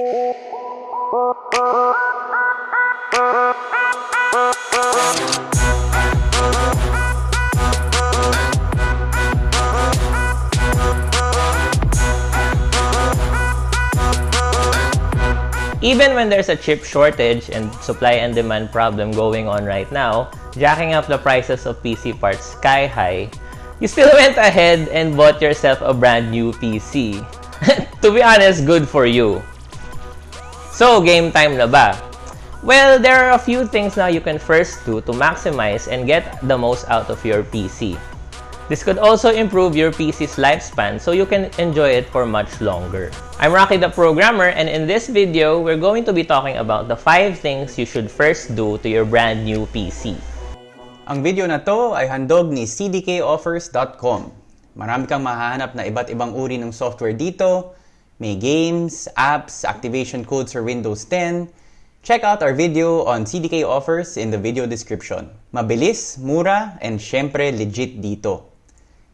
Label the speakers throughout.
Speaker 1: Even when there's a chip shortage and supply and demand problem going on right now, jacking up the prices of PC parts sky high, you still went ahead and bought yourself a brand new PC. to be honest, good for you. So, game time na ba? Well, there are a few things now you can first do to maximize and get the most out of your PC. This could also improve your PC's lifespan so you can enjoy it for much longer. I'm Rocky the Programmer and in this video, we're going to be talking about the 5 things you should first do to your brand new PC.
Speaker 2: Ang video na to ay handog ni cdkoffers.com. Marami kang mahahanap na iba't ibang uri ng software dito. May games, apps, activation codes for Windows 10. Check out our video on CDK offers in the video description. Mabilis, mura, and syempre legit dito.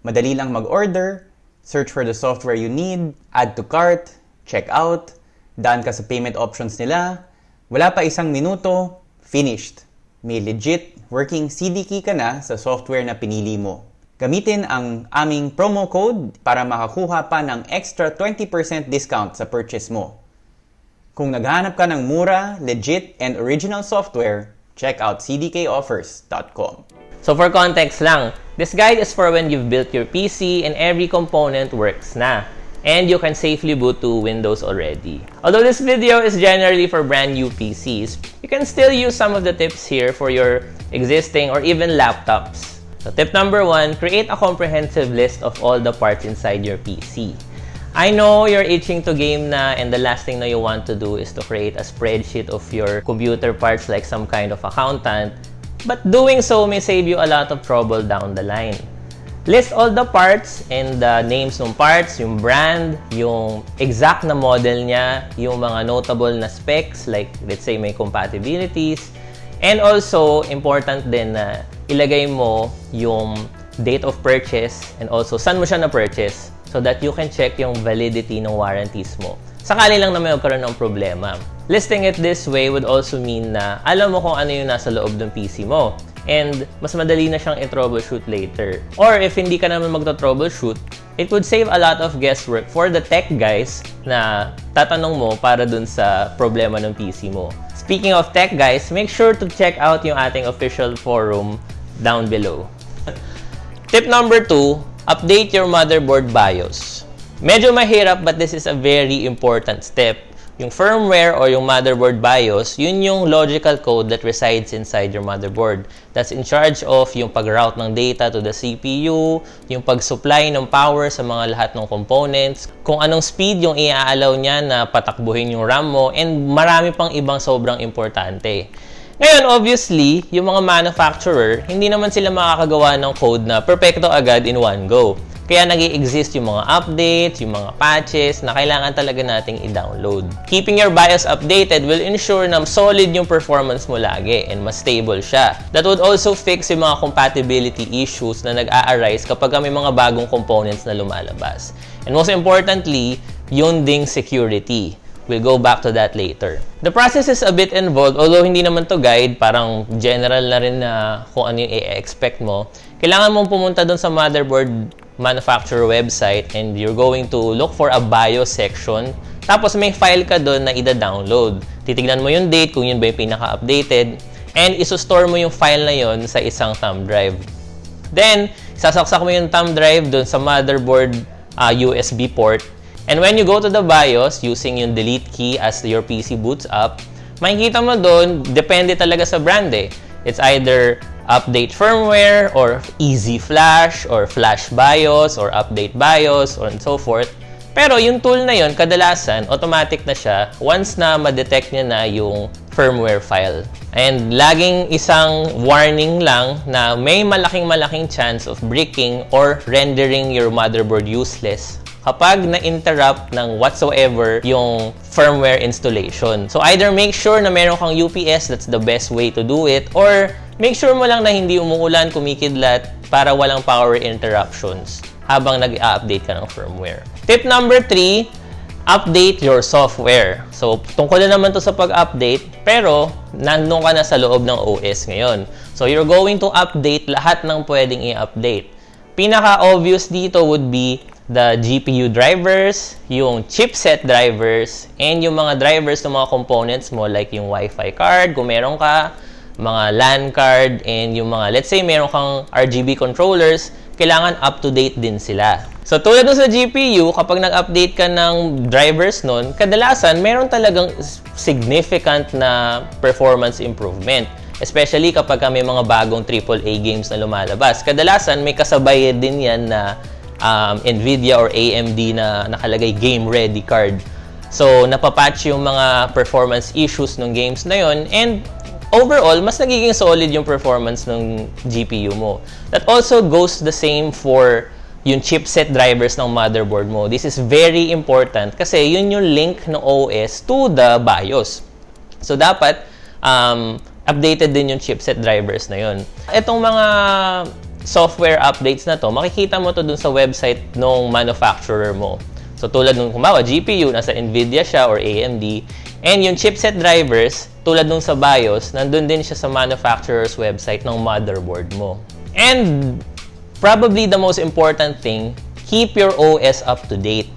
Speaker 2: Madali lang mag-order, search for the software you need, add to cart, check out, daan ka sa payment options nila, wala pa isang minuto, finished. May legit working CD key ka na sa software na pinili mo. Gamitin ang aming promo code para makakuha pa ng extra 20% discount sa purchase mo. Kung naghahanap ka ng mura, legit, and original software, check out cdkoffers.com.
Speaker 1: So for context lang, this guide is for when you've built your PC and every component works na. And you can safely boot to Windows already. Although this video is generally for brand new PCs, you can still use some of the tips here for your existing or even laptops. So tip number one, create a comprehensive list of all the parts inside your PC. I know you're itching to game na and the last thing na you want to do is to create a spreadsheet of your computer parts like some kind of accountant But doing so may save you a lot of trouble down the line. List all the parts and the names ng parts, yung brand, yung exact na model niya, yung mga notable na specs like let's say may compatibilities. And also, important din na ilagay mo yung date of purchase and also saan mo siya na-purchase so that you can check yung validity ng warranties mo. Sakali lang na may magkaroon ng problema. Listing it this way would also mean na alam mo kung ano yung nasa loob ng PC mo. And mas madali na siyang i-troubleshoot later. Or if hindi ka naman magto-troubleshoot, it would save a lot of guesswork for the tech guys na tatanong mo para dun sa problema ng PC mo. Speaking of tech guys, make sure to check out yung ating official forum down below. Tip number 2, update your motherboard BIOS. Medyo mahirap but this is a very important step yung firmware or yung motherboard BIOS, yun yung logical code that resides inside your motherboard. That's in charge of yung pag-route ng data to the CPU, yung pag-supply ng power sa mga lahat ng components, kung anong speed yung i-allow niya na patakbuhin yung RAM mo, and marami pang ibang sobrang importante. Ngayon, obviously, yung mga manufacturer, hindi naman sila makakagawa ng code na perfecto agad in one go. Kaya nag exist yung mga updates, yung mga patches na kailangan talaga nating i-download. Keeping your BIOS updated will ensure na solid yung performance mo lagi and mas stable siya. That would also fix yung mga compatibility issues na nag-a-arise kapag may mga bagong components na lumalabas. And most importantly, yun ding security. We'll go back to that later. The process is a bit involved, although hindi naman to guide, parang general na rin na kung ano yung i-expect mo. Kailangan mong pumunta doon sa motherboard manufacturer website and you're going to look for a BIOS section. Tapos may file ka doon na ida-download. Titignan mo yung date kung yun ba yung pinaka-updated and iso-store mo yung file na yon sa isang thumb drive. Then, sasaksak mo yung thumb drive doon sa motherboard uh, USB port. And when you go to the BIOS using yung delete key as your PC boots up, makikita mo doon, depende talaga sa brand eh. It's either update firmware or easy flash or flash BIOS or update BIOS or and so forth. Pero yung tool na yon kadalasan, automatic na siya once na ma-detect niya na yung firmware file. And laging isang warning lang na may malaking-malaking chance of breaking or rendering your motherboard useless kapag na-interrupt ng whatsoever yung firmware installation. So either make sure na meron kang UPS, that's the best way to do it, or make sure mo lang na hindi umuulan, kumikidlat, para walang power interruptions habang nag-update ka ng firmware. Tip number 3, update your software. So, tungkol na naman to sa pag-update, pero nandun ka na sa loob ng OS ngayon. So, you're going to update lahat ng pwedeng i-update. Pinaka-obvious dito would be the GPU drivers, yung chipset drivers, and yung mga drivers ng mga components mo like yung Wi-Fi card, kung meron ka, mga LAN card, and yung mga, let's say, meron kang RGB controllers, kailangan up-to-date din sila. So, tulad sa GPU, kapag nag-update ka ng drivers nun, kadalasan, meron talagang significant na performance improvement. Especially kapag may mga bagong AAA games na lumalabas. Kadalasan, may kasabay din yan na um, NVIDIA or AMD na nakalagay game-ready card. So, napapatch yung mga performance issues ng games na yon and overall, mas nagiging solid yung performance ng GPU mo. That also goes the same for yung chipset drivers ng motherboard mo. This is very important kasi yun yung link ng OS to the BIOS. So, dapat um, updated din yung chipset drivers na yun. Itong mga software updates na to, makikita mo to dun sa website ng manufacturer mo. So tulad nung kumawa, GPU, nasa NVIDIA siya or AMD. And yung chipset drivers, tulad nung sa BIOS, nandun din siya sa manufacturer's website ng motherboard mo. And probably the most important thing, keep your OS up to date.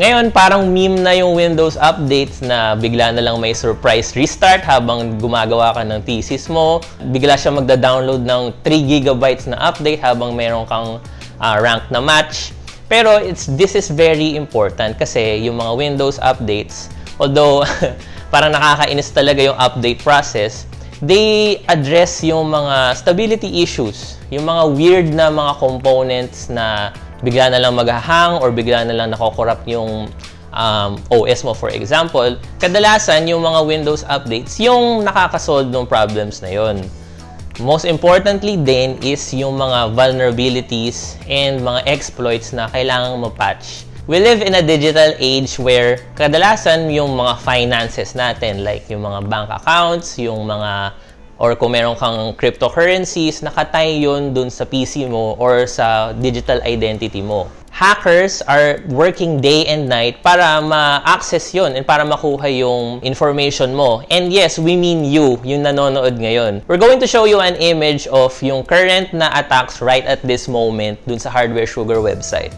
Speaker 1: Ngayon, parang meme na yung Windows updates na bigla na lang may surprise restart habang gumagawa ka ng thesis mo. Bigla siya magda-download ng 3 gigabytes na update habang meron kang uh, rank na match. Pero it's, this is very important kasi yung mga Windows updates, although parang nakakainis talaga yung update process, they address yung mga stability issues, yung mga weird na mga components na bigla na lang maghahang or bigla na lang nakokorrupt yung um, OS mo for example, kadalasan yung mga Windows updates yung nakakasolve ng problems na yon. Most importantly din is yung mga vulnerabilities and mga exploits na kailangang mapatch. We live in a digital age where kadalasan yung mga finances natin like yung mga bank accounts, yung mga or kung meron kang cryptocurrencies, nakatay yun dun sa PC mo or sa digital identity mo. Hackers are working day and night para ma-access yun and para makuha yung information mo. And yes, we mean you, yung nanonood ngayon. We're going to show you an image of yung current na attacks right at this moment dun sa Hardware Sugar website.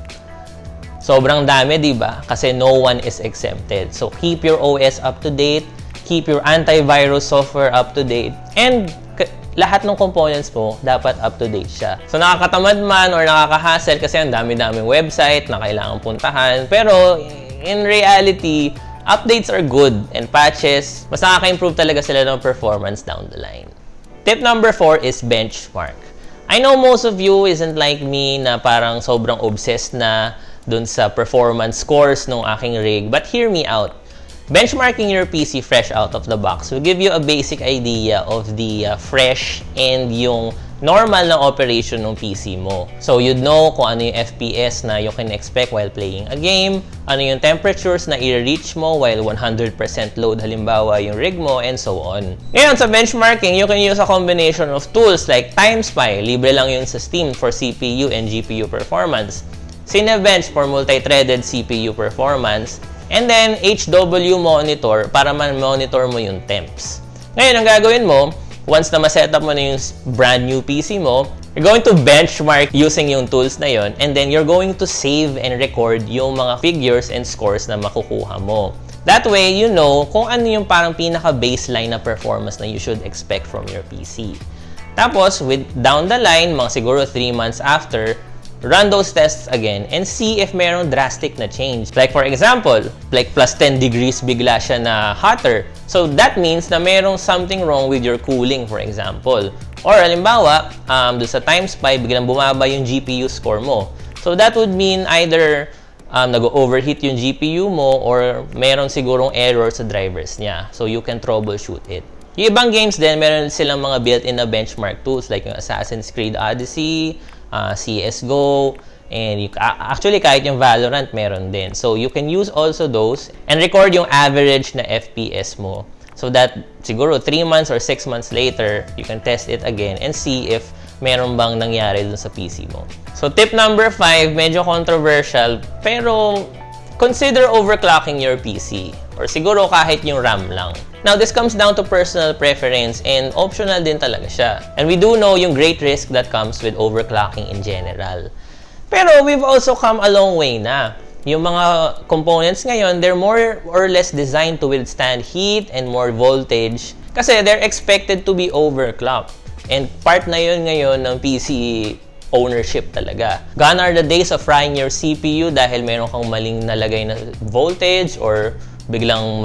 Speaker 1: Sobrang dami, di ba? Kasi no one is exempted. So keep your OS up to date keep your antivirus software up to date, and lahat ng components mo, dapat up to date siya. So, nakakatamad man or nakaka-hassle kasi ang dami-daming website na kailangan puntahan. Pero, in reality, updates are good and patches, mas nakaka-improve talaga sila ng performance down the line. Tip number 4 is benchmark. I know most of you isn't like me na parang sobrang obsessed na dun sa performance scores ng aking rig, but hear me out benchmarking your PC fresh out of the box will give you a basic idea of the uh, fresh and yung normal na operation ng PC mo. So, you'd know kung ano yung FPS na you can expect while playing a game, ano yung temperatures na i-reach mo while 100% load halimbawa yung rig mo, and so on. Ngayon, sa benchmarking, you can use a combination of tools like TimeSpy, libre lang yun sa Steam for CPU and GPU performance, Cinebench for multi-threaded CPU performance, And then, HW monitor para man-monitor mo yung temps. Ngayon, ang gagawin mo, once na ma-setup mo na yung brand new PC mo, you're going to benchmark using yung tools na yon and then you're going to save and record yung mga figures and scores na makukuha mo. That way, you know kung ano yung parang pinaka-baseline na performance na you should expect from your PC. Tapos, with down the line, mga siguro 3 months after, run those tests again and see if meron drastic na change. Like for example, like plus 10 degrees bigla siya na hotter. So that means na merong something wrong with your cooling for example. Or halimbawa, um, doon sa TimeSpy, biglang bumaba yung GPU score mo. So that would mean either um, nag-overheat yung GPU mo or meron sigurong error sa drivers niya. So you can troubleshoot it. Yung ibang games din, meron silang mga built-in na benchmark tools like yung Assassin's Creed Odyssey, uh, CSGO, and you, actually kahit yung Valorant meron din. So you can use also those and record yung average na FPS mo. So that siguro 3 months or 6 months later, you can test it again and see if meron bang nangyari dun sa PC mo. So tip number 5, medyo controversial, pero consider overclocking your PC. Or siguro kahit yung RAM lang. Now, this comes down to personal preference and optional din talaga siya. And we do know yung great risk that comes with overclocking in general. Pero we've also come a long way na. Yung mga components ngayon, they're more or less designed to withstand heat and more voltage kasi they're expected to be overclocked. And part na yun ngayon ng PC ownership talaga. Gone are the days of frying your CPU dahil meron kang maling nalagay na voltage or biglang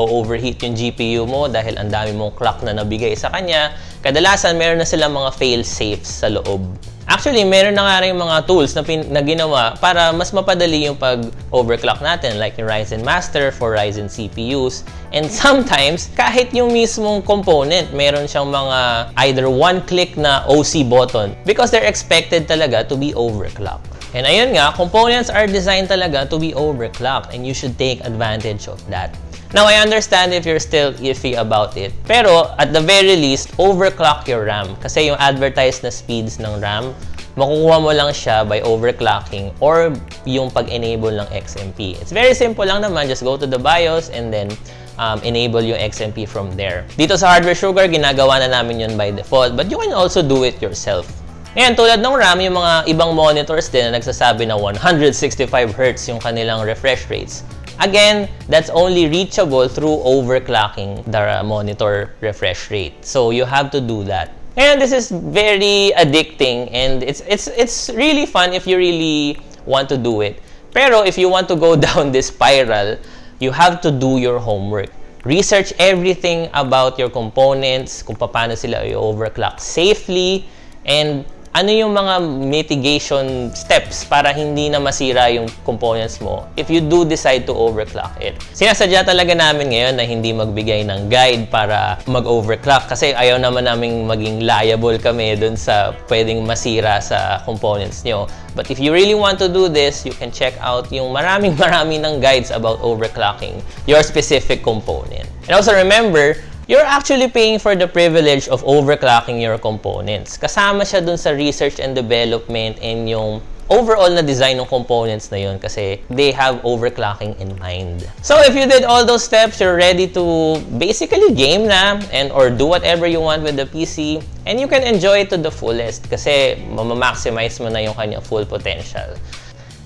Speaker 1: mag-overheat yung GPU mo dahil ang dami mong clock na nabigay sa kanya. Kadalasan, meron na silang mga fail-safes sa loob. Actually, meron na nga rin mga tools na, pin- na ginawa para mas mapadali yung pag-overclock natin like yung Ryzen Master for Ryzen CPUs. And sometimes, kahit yung mismong component, meron siyang mga either one-click na OC button because they're expected talaga to be overclocked. And ayun nga, components are designed talaga to be overclocked and you should take advantage of that. Now, I understand if you're still iffy about it. Pero, at the very least, overclock your RAM. Kasi yung advertised na speeds ng RAM, makukuha mo lang siya by overclocking or yung pag-enable ng XMP. It's very simple lang naman. Just go to the BIOS and then um, enable yung XMP from there. Dito sa Hardware Sugar, ginagawa na namin yun by default. But you can also do it yourself. Ngayon, tulad ng RAM, yung mga ibang monitors din na nagsasabi na 165Hz yung kanilang refresh rates. Again, that's only reachable through overclocking the monitor refresh rate. So you have to do that. And this is very addicting and it's it's it's really fun if you really want to do it. Pero if you want to go down this spiral, you have to do your homework. Research everything about your components, kung paano sila i-overclock safely, and ano yung mga mitigation steps para hindi na masira yung components mo if you do decide to overclock it. Sinasadya talaga namin ngayon na hindi magbigay ng guide para mag-overclock kasi ayaw naman naming maging liable kami dun sa pwedeng masira sa components nyo. But if you really want to do this, you can check out yung maraming maraming ng guides about overclocking your specific component. And also remember, you're actually paying for the privilege of overclocking your components. Kasama siya dun sa research and development and yung overall na design ng components na yun kasi they have overclocking in mind. So if you did all those steps, you're ready to basically game na and or do whatever you want with the PC and you can enjoy it to the fullest kasi mamamaximize mo na yung kanyang full potential.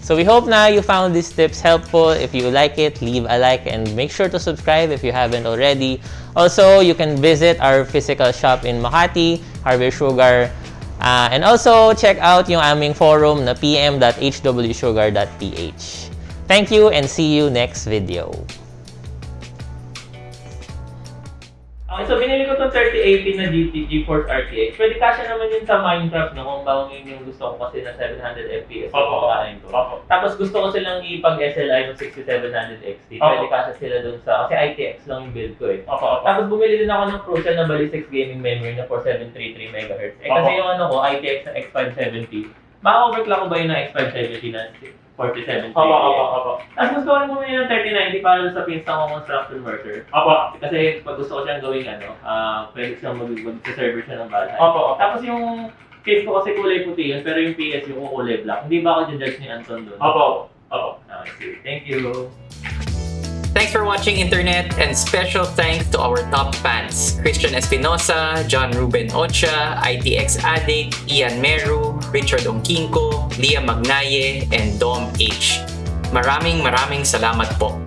Speaker 1: So we hope na you found these tips helpful. If you like it, leave a like and make sure to subscribe if you haven't already. Also, you can visit our physical shop in Makati, Hardware Sugar. Uh, and also, check out yung aming forum na pm.hwsugar.ph. Thank you and see you next video.
Speaker 3: Okay, so binili ko itong 3080 na GT GeForce RTX. Pwede kasya naman yun sa Minecraft, no? Kung bang yun yung gusto ko kasi na 700 FPS yung
Speaker 4: Opo.
Speaker 3: kakain ko.
Speaker 4: Opo.
Speaker 3: Tapos gusto ko silang ipag-SLI ng 6700 XT. Pwede kasya sila dun sa, kasi ITX lang yung build ko eh. Tapos bumili din ako ng Crucial na Ballistic Gaming Memory na 4733 MHz. Eh kasi yung ano ko, ITX na X570. Maka-overclock ko ba yun na X570 na 47
Speaker 4: Opo, opo, opo.
Speaker 3: Tapos gusto ko rin bumili ng 3090 para sa pinsan ko construction worker.
Speaker 4: Opo.
Speaker 3: Kasi pag gusto ko siyang gawin ano, ah pwede siyang mag sa server siya ng bahay.
Speaker 4: Opo, opo.
Speaker 3: Tapos yung case ko kasi kulay puti yun, pero yung PS yung kulay black. Hindi ba ako judge ni Anton doon?
Speaker 4: Opo. Opo.
Speaker 3: Okay. Thank you.
Speaker 5: Thanks for watching Internet and special thanks to our top fans Christian Espinosa, John Ruben Ocha, ITX Addict, Ian Meru, Richard Ongkinko, Lia Magnaye, and Dom H. Maraming maraming salamat po.